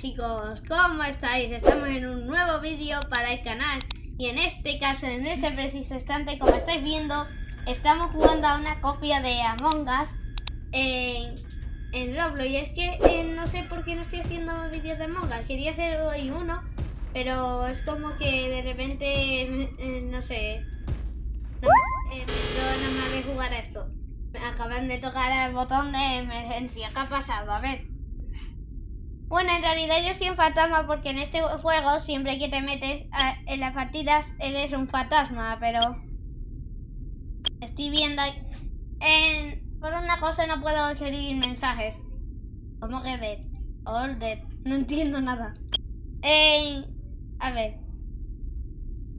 chicos, ¿cómo estáis? Estamos en un nuevo vídeo para el canal y en este caso, en este preciso instante, como estáis viendo, estamos jugando a una copia de Among Us en, en Roblox y es que eh, no sé por qué no estoy haciendo vídeos de Among Us, quería hacer hoy uno, pero es como que de repente, eh, no sé, no, eh, me nada más de jugar a esto. Me acaban de tocar el botón de emergencia, ¿qué ha pasado? A ver. Bueno, en realidad yo soy un fantasma porque en este juego siempre que te metes en las partidas eres un fantasma, pero estoy viendo en por una cosa no puedo escribir mensajes. ¿Cómo que dead? All dead. No entiendo nada. Eh, a ver.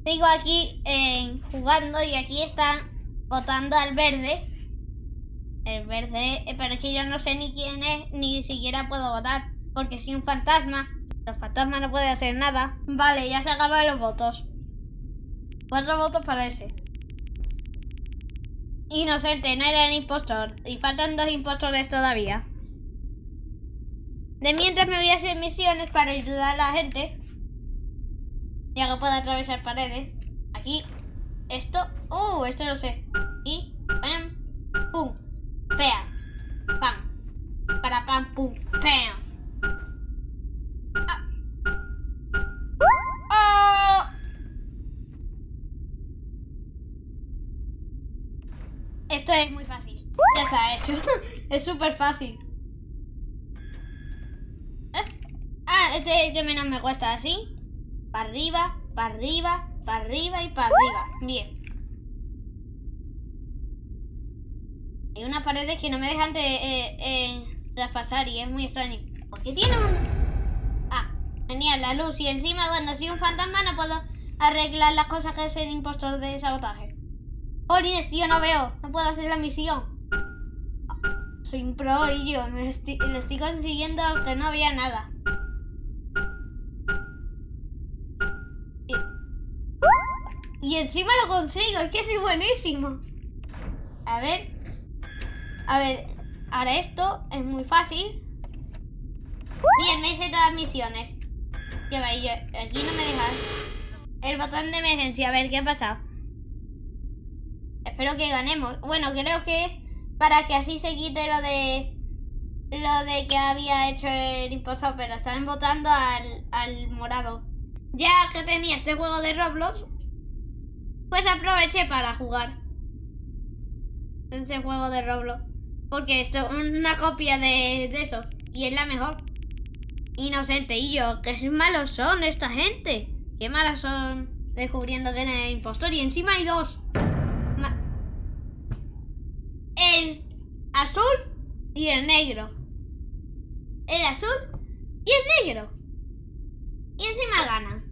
Sigo aquí eh, jugando y aquí están votando al verde. El verde, eh, pero es que yo no sé ni quién es, ni siquiera puedo votar. Porque soy un fantasma. Los fantasmas no pueden hacer nada. Vale, ya se acaban los votos. Cuatro votos para ese. Inocente, no era el impostor. Y faltan dos impostores todavía. De mientras me voy a hacer misiones para ayudar a la gente. Ya que puedo atravesar paredes. Aquí. Esto. Uh, esto lo sé. Y. Pam. Pum. Pam. Pam. Para pam. Pum. Pam. Esto es muy fácil. Ya está hecho. es súper fácil. ¿Eh? Ah, este es el que menos me cuesta. Así. Para arriba, para arriba, para arriba y para arriba. Bien. Hay unas paredes que no me dejan de eh, eh, traspasar y es muy extraño. ¿Por qué tiene un...? Ah, genial, la luz. Y encima cuando soy un fantasma no puedo arreglar las cosas que es el impostor de sabotaje. Jolines, yo no veo. No puedo hacer la misión. Soy un pro y yo me lo estoy, consiguiendo aunque no había nada. Y, encima lo consigo, es que soy buenísimo. A ver. A ver, ahora esto es muy fácil. Bien, me hice todas las misiones. Ya va, yo, aquí no me deja. El botón de emergencia, a ver qué ha pasado. Espero que ganemos. Bueno, creo que es para que así se quite lo de lo de que había hecho el impostor, pero están votando al, al morado. Ya que tenía este juego de Roblox, pues aproveché para jugar ese juego de Roblox. Porque esto es una copia de, de eso. Y es la mejor. Inocente y yo, qué malos son esta gente. Qué malas son descubriendo que es impostor. Y encima hay dos. Ma- el azul y el negro. El azul y el negro. Y encima gana.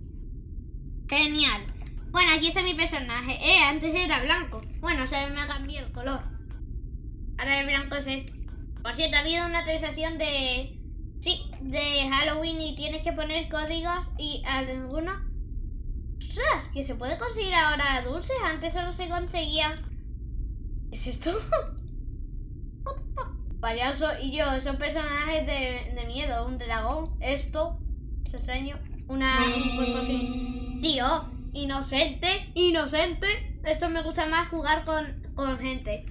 Genial. Bueno, aquí está mi personaje. Eh, antes era blanco. Bueno, se me ha cambiado el color. Ahora el blanco es el... Por cierto, ha habido una actualización de... Sí, de Halloween y tienes que poner códigos y algunos... ¡Ostras! Que se puede conseguir ahora dulces. Antes solo se conseguía... ¿Qué es esto? What the fuck? Payaso y yo son personajes de, de miedo. Un dragón, esto, es extraño. Una... Un así. Tío, inocente, inocente. Esto me gusta más jugar con, con gente.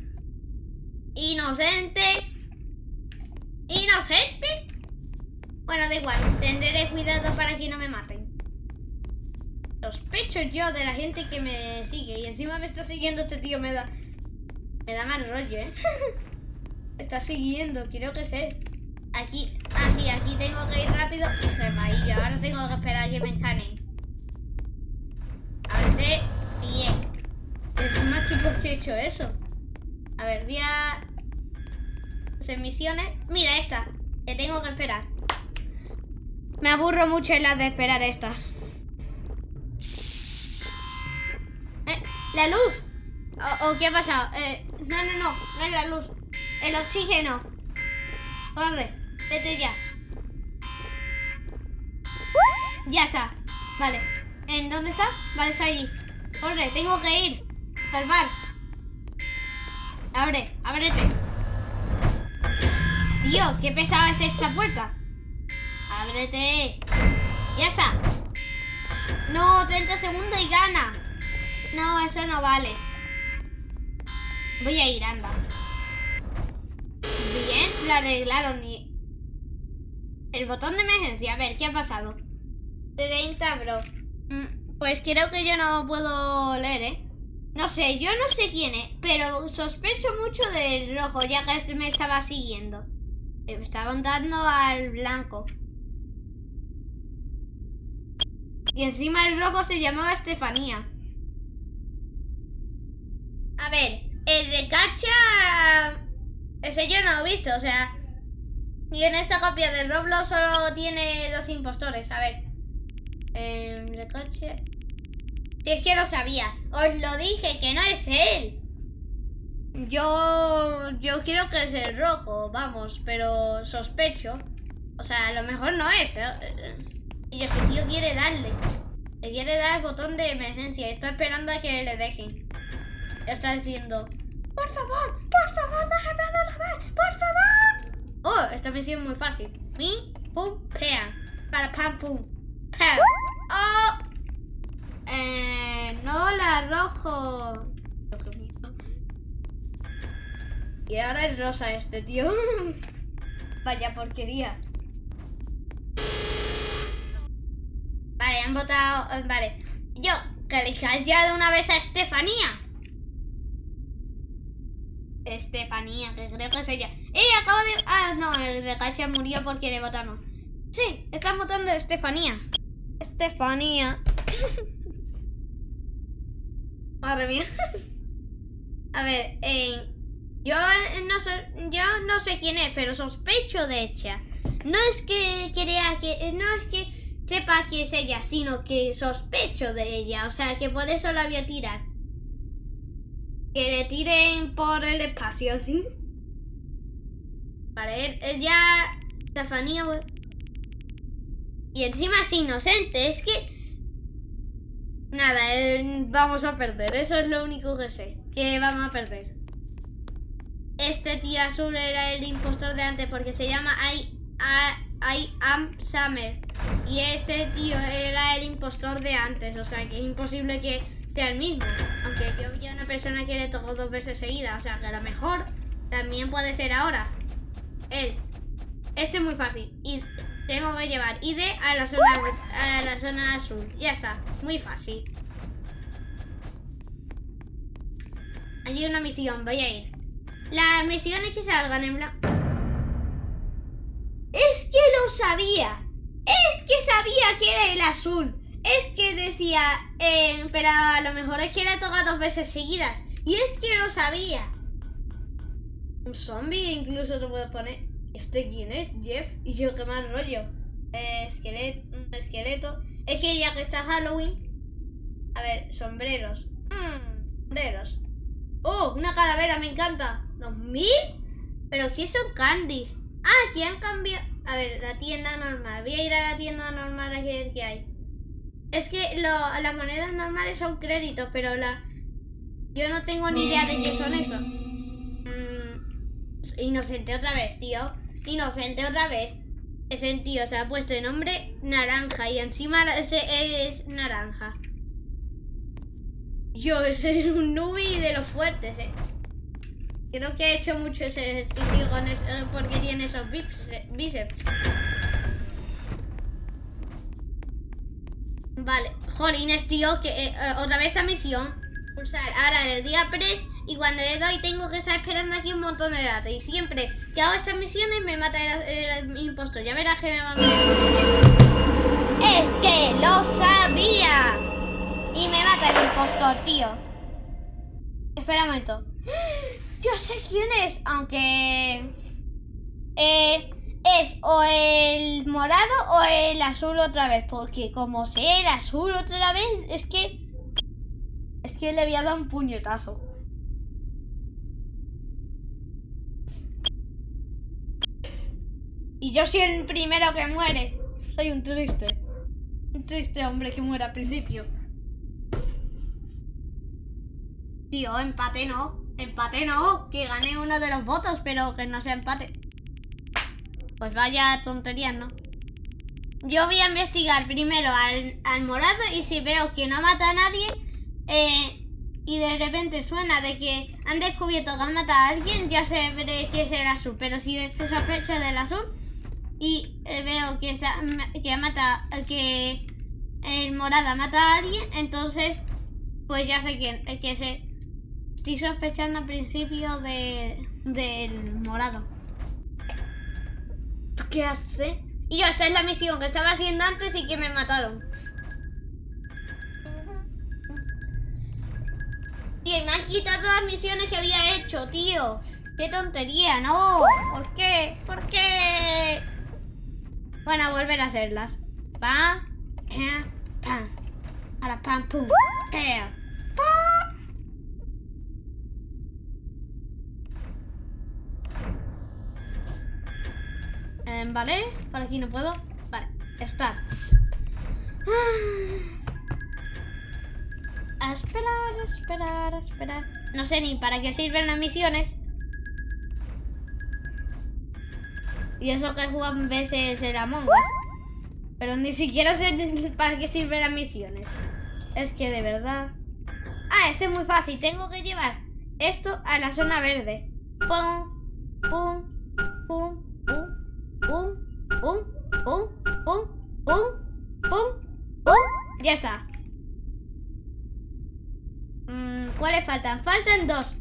Inocente. Inocente. Bueno, da igual. Tendré cuidado para que no me maten. Sospecho yo de la gente que me sigue. Y encima me está siguiendo este tío. Me da... Me da mal rollo, ¿eh? Está siguiendo, quiero que sé. Aquí... Ah, sí, aquí tengo que ir rápido. Y ido. Ahora tengo que esperar a que me escaneen. Ábrete. Bien. Es más que por qué he hecho eso. A ver, voy a hacer misiones. Mira esta, que tengo que esperar. Me aburro mucho en las de esperar estas. Eh, la luz. ¿O, o qué ha pasado? Eh, no, no, no, no es la luz. El oxígeno. Corre, vete ya. Ya está. Vale. ¿En dónde está? Vale, está allí. Corre, tengo que ir. Salvar. Abre, ábrete. Tío, qué pesada es esta puerta. Ábrete. Ya está. No, 30 segundos y gana. No, eso no vale. Voy a ir, anda. Bien, lo arreglaron y... El botón de emergencia, a ver, ¿qué ha pasado? 30, bro. Mm, Pues creo que yo no puedo leer, ¿eh? No sé, yo no sé quién es, pero sospecho mucho del rojo, ya que este me estaba siguiendo. Eh, Me estaba dando al blanco. Y encima el rojo se llamaba Estefanía. A ver, el recacha... Ese yo no lo he visto, o sea... Y en esta copia del Roblox solo tiene dos impostores, a ver. Eh, recache... Si es que lo sabía. Os lo dije, que no es él. Yo... Yo quiero que es el rojo, vamos, pero sospecho. O sea, a lo mejor no es. ¿eh? Y ese tío quiere darle. Le quiere dar el botón de emergencia. Está esperando a que le dejen. Está diciendo... Por favor, por favor, déjame la vez, por favor. Oh, esta misión es muy fácil. Mi, pum, pea. Para pam, pum. Pam. Oh. Eh, no, la rojo. Y ahora es rosa este, tío. Vaya porquería. Vale, han votado. eh, Vale. Yo, que elijáis ya de una vez a Estefanía. Estefanía, que creo que es ella. ¡Eh! Acabo de. Ah, no, el recacha murió porque le votaron. Sí, están votando Estefanía. Estefanía. Madre mía. A ver, eh, yo no sé, yo no sé quién es, pero sospecho de ella. No es que crea que, no es que sepa que es ella, sino que sospecho de ella. O sea, que por eso la voy a tirar. Que le tiren por el espacio, ¿sí? Vale, él, ya... Estefanía... bu- Y encima es inocente, es que... Nada, eh, vamos a perder, eso es lo único que sé. Que vamos a perder. Este tío azul era el impostor de antes porque se llama I, I, I am Summer. Y este tío era el impostor de antes, o sea que es imposible que sea el mismo. Aunque yo vi a una persona que le tocó dos veces seguida, o sea que a lo mejor también puede ser ahora. Él. Este es muy fácil. Y tengo que llevar ID a la zona a la zona azul. Ya está. Muy fácil. Hay una misión, voy a ir. Las misiones que salgan en blanco. Es que lo sabía. Es que sabía que era el azul. Es que decía, eh, pero a lo mejor es que le toca dos veces seguidas. Y es que lo sabía. Un zombie incluso te puedo poner. ¿Este quién es? Jeff. Y yo qué mal rollo. Eh, esqueleto, un esqueleto. Es que ya que está Halloween. A ver, sombreros. Mm, sombreros. ¡Oh! Una calavera, me encanta. ¿2000? ¿Pero qué son candies? Ah, aquí han cambiado. A ver, la tienda normal. Voy a ir a la tienda normal a ver qué hay. Es que las monedas normales son créditos, pero la. Yo no tengo ni idea de qué son eso. Mm, inocente otra vez, tío. Inocente otra vez. Ese tío se ha puesto de nombre naranja y encima ese es naranja. Yo, ese es un nubi de los fuertes, eh. Creo que ha hecho mucho ese ejercicio con eso, eh, porque tiene esos bíceps. Vale, jolines, tío, que eh, eh, otra vez esa misión. Pulsar ahora el día press y cuando le doy tengo que estar esperando aquí un montón de rato. Y siempre que hago estas misiones me mata el, impostor. Ya verás que me va a. Es que lo sabía. Y me mata el impostor, tío. Espera un momento. Yo sé quién es, aunque... Eh, es o el morado o el azul otra vez. Porque como sé el azul otra vez, es que... Es que le había dado un puñetazo. Y yo soy el primero que muere. Soy un triste. Un triste hombre que muere al principio. Tío, empate no. Empate no. Que gane uno de los votos, pero que no sea empate. Pues vaya tontería, ¿no? yo voy a investigar primero al, al morado y si veo que no mata a nadie eh, y de repente suena de que han descubierto que han matado a alguien, ya sé que es el azul. Pero si sospecho del azul y eh, veo que, está, que mata, que el morado mata a alguien, entonces pues ya sé quién, es que se, estoy sospechando al principio de, del morado. ¿Qué hace? Y yo, esa es la misión que estaba haciendo antes y que me mataron. Y me han quitado todas las misiones que había hecho, tío. ¡Qué tontería! ¡No! ¿Por qué? ¿Por qué? Bueno, volver a hacerlas. Pam, pam, pam. Ahora pam, pum. Eh, Vale, por aquí no puedo. Vale, estar. A esperar, a esperar, a esperar. No sé ni para qué sirven las misiones. Y eso que juegan veces el Among Us. Pero ni siquiera sé para qué sirven las misiones. Es que de verdad... Ah, este es muy fácil. Tengo que llevar esto a la zona verde. Pum, pum, pum, pum pum, pum, pum, pum, pum, pum. Ya está. Mm, ¿Cuáles faltan? Faltan dos.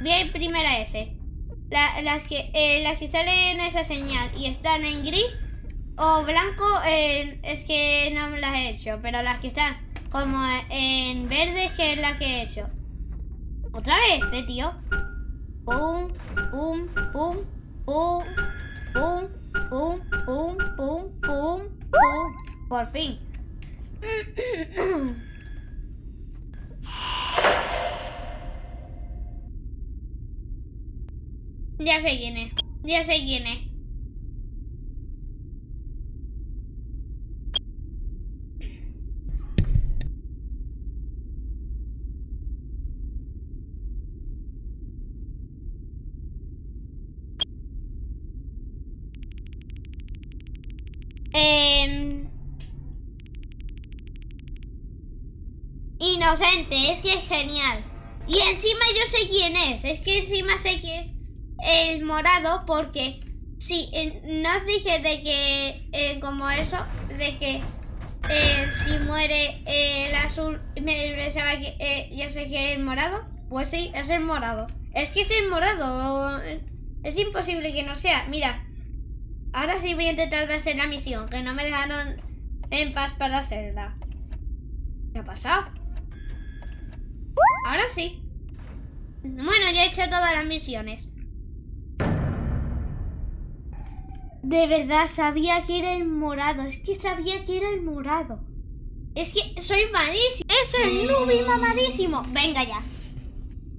Voy a ir las, que, eh, las que salen esa señal y están en gris o blanco, eh, es que no las he hecho. Pero las que están como en verde, que es la que he hecho. Otra vez, este tío. Pum, pum, pum, pum, pum, Pum, pum, pum, pum, pum. Por fin. Ya sé quién es. Ya sé quién es. Inocente, es que es genial. Y encima yo sé quién es. Es que encima sé que es el morado porque sí, no os dije de que eh, como eso, de que eh, si muere el azul, me pensaba que eh, ya sé que es el morado. Pues sí, es el morado. Es que es el morado. Es imposible que no sea. Mira, ahora sí voy a intentar de hacer la misión, que no me dejaron en paz para hacerla. ¿Qué ha pasado? Ahora sí. Bueno, ya he hecho todas las misiones. De verdad, sabía que era el morado. Es que sabía que era el morado. Es que soy malísimo. Es el Nubi mamadísimo. Venga ya.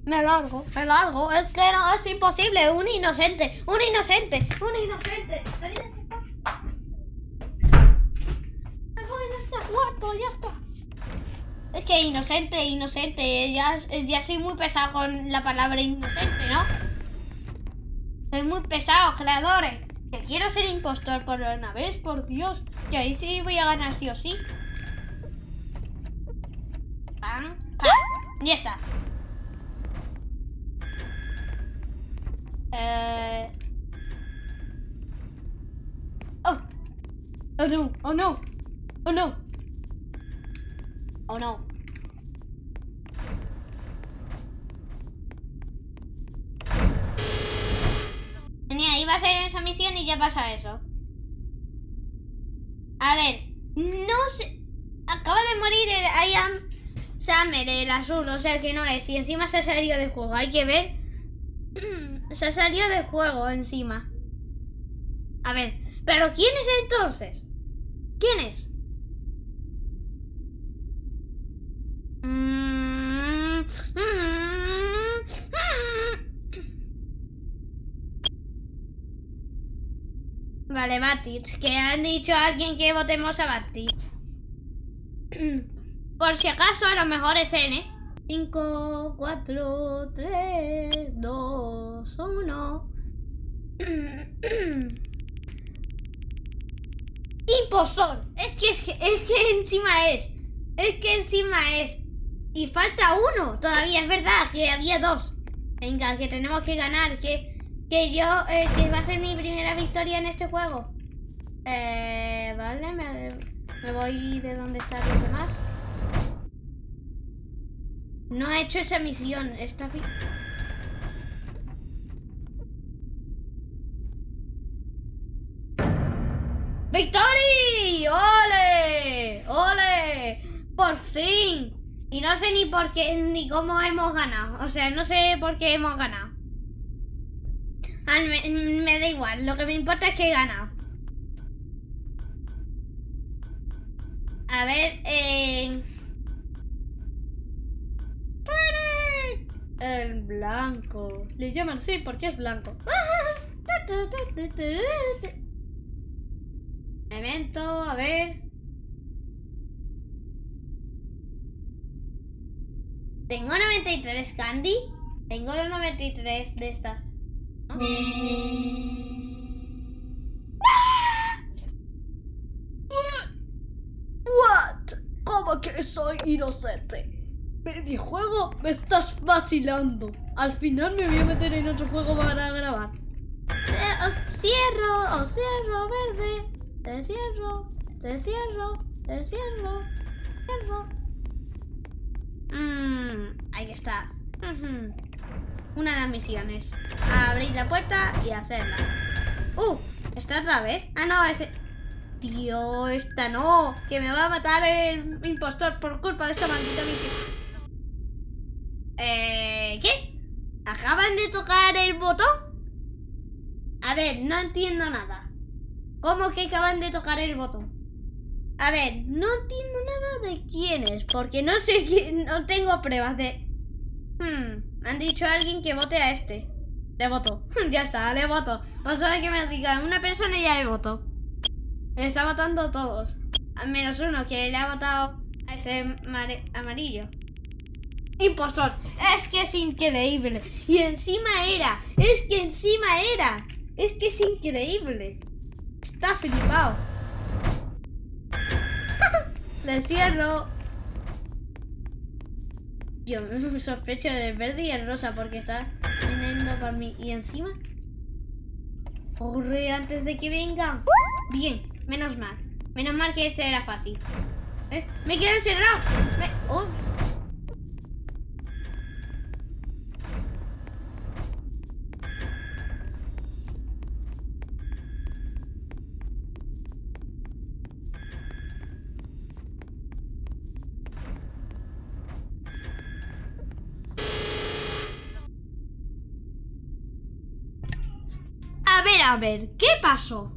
Me largo, me largo. Es que no, es imposible. Un inocente, un inocente, un inocente. De este cuarto, ya está. Es que inocente, inocente. Ya, ya soy muy pesado con la palabra inocente, ¿no? Soy muy pesado, creadores. Que quiero ser impostor por una vez, por Dios. Que ahí sí voy a ganar sí o sí. Pam, pam. Ya está. Eh... Oh. Oh no, oh no. Oh no. Oh no. Ser esa misión y ya pasa eso. A ver, no sé. Acaba de morir el I am el azul, o sea que no es. Y encima se ha salido del juego, hay que ver. se ha salido del juego encima. A ver, ¿pero quién es entonces? ¿Quién es? Vale, Batich, que han dicho a alguien que votemos a Batich. Por si acaso, a lo mejor es N. 5, 4, 3, 2, 1. Impostor. Es que, es que, es que encima es. Es que encima es. Y falta uno. Todavía es verdad que había dos. Venga, que tenemos que ganar. Que, que yo, eh, que va a ser mi primera victoria en este juego. Eh, vale, me, voy de donde están los demás. No he hecho esa misión. Bien. ¡Victory! ¡Ole! ¡Ole! ¡Por fin! Y no sé ni por qué, ni cómo hemos ganado. O sea, no sé por qué hemos ganado. Me, da igual, lo que me importa es que he ganado. A ver, eh... El blanco. Le llaman así porque es blanco. Evento, a ver. Tengo 93 candy. Tengo los 93 de esta. ¿What? ¿Cómo que soy inocente? ¿Videojuego? Me estás vacilando. Al final me voy a meter en otro juego para grabar. Eh, os cierro, os cierro, verde. Te cierro, te cierro, te cierro, cierro. Mmm, ahí está. Ujú. Una de las misiones. Abrir la puerta y hacerla. Uh, ¿esta otra vez? Ah, no, ese... Tío, esta no. Que me va a matar el impostor por culpa de esta maldita misión. Eh, ¿qué? ¿Acaban de tocar el botón? A ver, no entiendo nada. ¿Cómo que acaban de tocar el botón? A ver, no entiendo nada de quién es, porque no sé quién, no tengo pruebas de... Hmm, han dicho a alguien que vote a este. Le voto. ya está, le voto. O solo que me lo digan una persona y ya le voto. Le está votando todos. A menos uno que le ha votado a ese amarillo. Impostor. Es que es increíble. Y encima era. Es que encima era. Es que es increíble. Está flipado. Le cierro. Yo sospecho del verde y el rosa porque está viniendo por mí. Y encima. Corre antes de que vengan. Bien, menos mal. Menos mal que ese era fácil. ¿Eh? Me quedé encerrado. Me... Oh. A ver, a ¿qué pasó?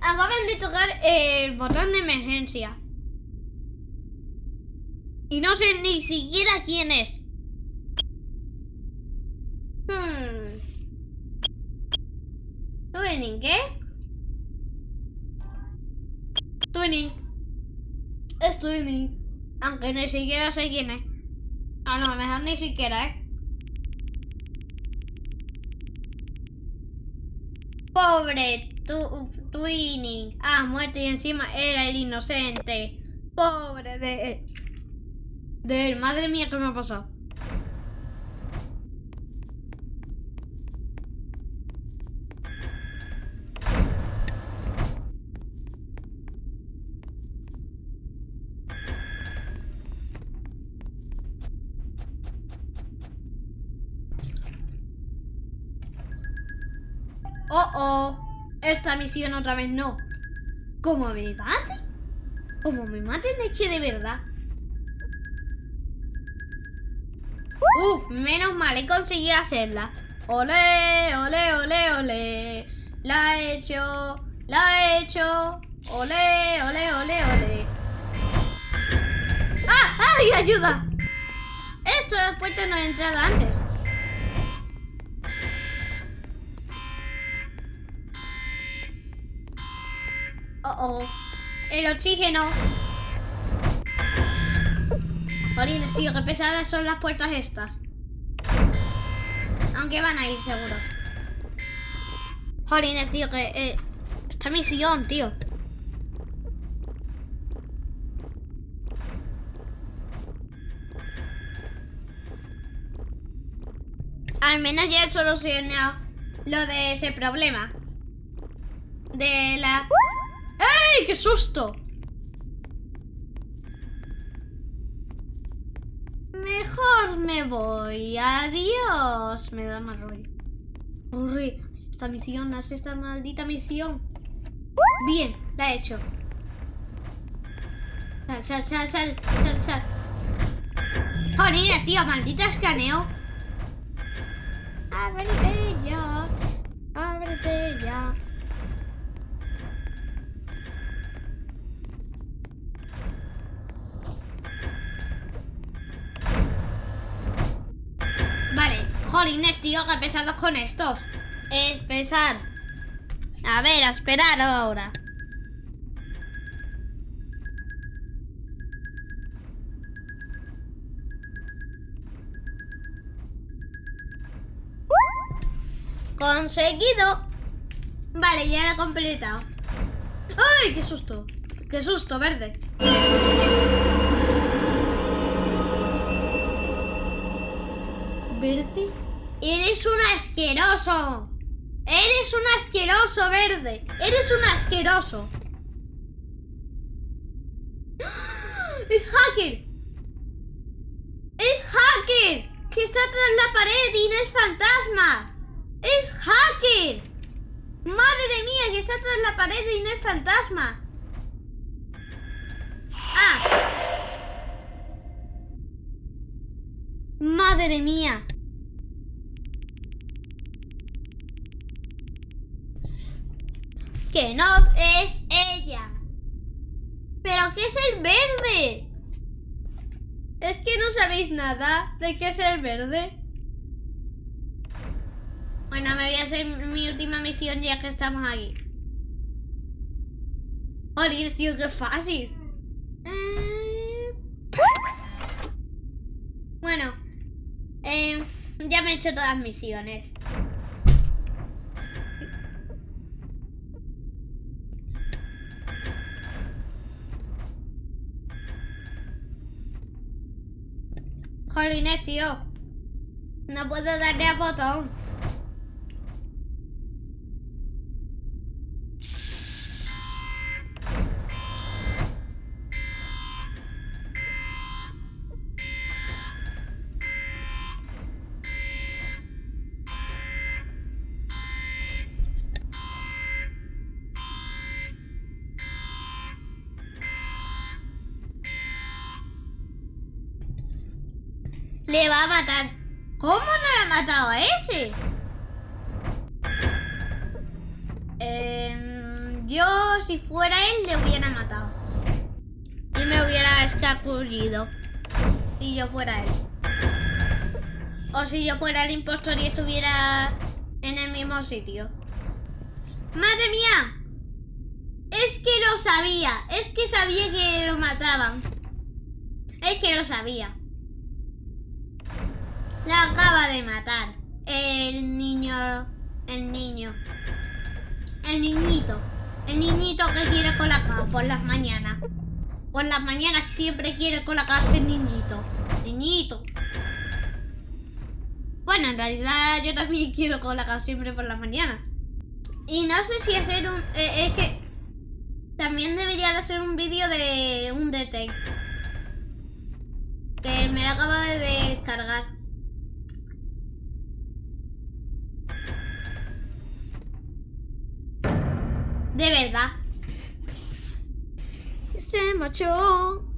Acaban de tocar el botón de emergencia. Y no sé ni siquiera quién es. Hmm. Twinning, ¿qué? Twinning. Es Twinning. Aunque ni siquiera sé quién es. Ah, no, mejor ni siquiera, ¿eh? Pobre tu, Twinning. Ah, muerto y encima era el inocente. Pobre de... De él. Madre mía, ¿qué me ha pasado? Oh, oh. Otra vez no. ¿Cómo me maten? ¿Cómo me maten? Es que de verdad. Uf, menos mal, he conseguido hacerla. Ole, ole, ole, ole. La he hecho, la he hecho. Ole, ole, ole, ole. ¡Ah! ¡Ay, ayuda! Esto de las puertas no he entrado antes. Oh. El oxígeno. Jolines, tío, qué pesadas son las puertas estas. Aunque van a ir seguro. Jolines, tío, que... eh, esta misión, tío. Al menos ya he solucionado lo de ese problema. De la... ¡Ey! ¡Qué susto! Mejor me voy. Adiós. Me da mal rollo. Corre. Esta misión, haz esta maldita misión. Bien, la he hecho. Sal, sal, sal, sal, sal, sal. Jolines, tío, maldita escaneo. Ábrete ya. Ábrete ya. Vale, jolines, tío, que pesados con estos. Es pesar. A ver, a esperar ahora. Conseguido. Vale, ya lo he completado. ¡Ay, qué susto! ¡Qué susto, verde! ¿Verde? ¡Eres un asqueroso! ¡Eres un asqueroso, verde! ¡Eres un asqueroso! ¡Es hacker! ¡Es hacker! ¡Que está tras la pared y no es fantasma! ¡Es hacker! ¡Madre mía! Que está tras la pared y no es fantasma. ¡Ah! ¡Madre mía! Que no es ella. ¿Pero qué es el verde? ¿Es que no sabéis nada de qué es el verde? Bueno, me voy a hacer mi última misión ya que estamos aquí. Joder, tío, qué fácil. Eh, Bueno, eh, ya me he hecho todas las misiones. Jolines, tío. No puedo darle a botón. Va a matar. ¿Cómo no le ha matado a ese? Em, yo, si fuera él, le hubiera matado. Y me hubiera escapullido. Si yo fuera él. O si yo fuera el impostor y estuviera en el mismo sitio. ¡Madre mía! Es que lo sabía. Es que sabía que lo mataban. Es que lo sabía. La acaba de matar. El niño. El niño. El niñito. El niñito que quiere colacao por las mañanas. Por las mañanas siempre quiere colacao este niñito. Niñito. Bueno, en realidad yo también quiero colacao siempre por las mañanas. Y no sé si hacer un... eh, es que... También debería de hacer un vídeo de un detect. Que me lo acabo de descargar. De verdad. Se marchó.